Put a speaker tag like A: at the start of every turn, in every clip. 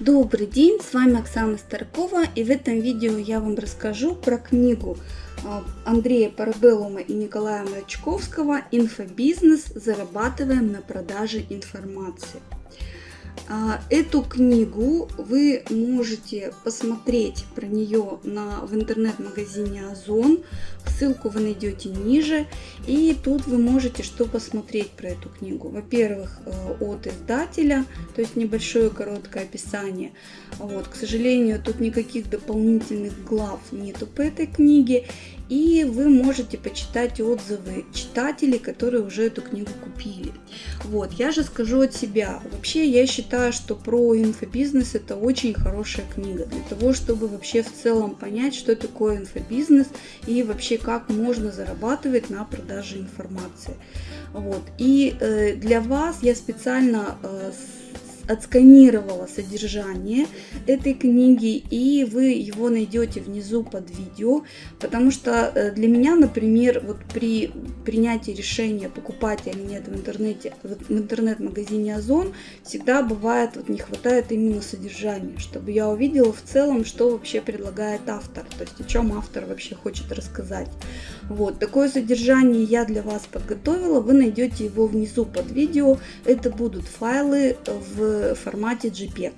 A: Добрый день, с вами Оксана Старкова и в этом видео я вам расскажу про книгу а, Андрея Парабеллума и Николая Мрачковского «Инфобизнес. Зарабатываем на продаже информации». А, эту книгу вы можете посмотреть про нее на, в интернет-магазине Озон. Ссылку вы найдете ниже. И тут вы можете что посмотреть про эту книгу. Во-первых, э, от издателя, то есть небольшое короткое описание. Вот, к сожалению, тут никаких дополнительных глав нету по этой книге. И вы можете почитать отзывы читателей, которые уже эту книгу купили. Вот, я же скажу от себя. Вообще, я считаю, что про инфобизнес это очень хорошая книга. Для того, чтобы вообще в целом понять, что такое инфобизнес и вообще как можно зарабатывать на продаже информации. Вот. И э, для вас я специально э, отсканировала содержание этой книги, и вы его найдете внизу под видео, потому что э, для меня, например, вот при принятии решения, покупать или нет в интернете, в интернет-магазине Озон, всегда бывает, вот не хватает именно содержания, чтобы я увидела в целом, что вообще предлагает автор, то есть о чем автор вообще хочет рассказать. Вот, такое содержание я для вас подготовила, вы найдете его внизу под видео, это будут файлы в формате JPEG.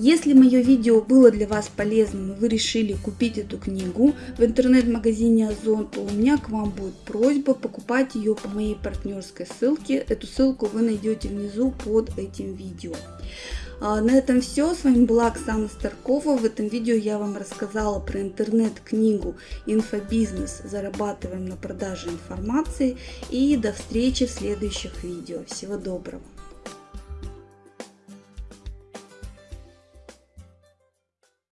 A: Если мое видео было для вас полезным и вы решили купить эту книгу в интернет-магазине Озон, то у меня к вам будет просьба покупать ее по моей партнерской ссылке. Эту ссылку вы найдете внизу под этим видео. А, на этом все. С вами была Оксана Старкова. В этом видео я вам рассказала про интернет-книгу «Инфобизнес. Зарабатываем на продаже информации». И до встречи в следующих видео. Всего доброго!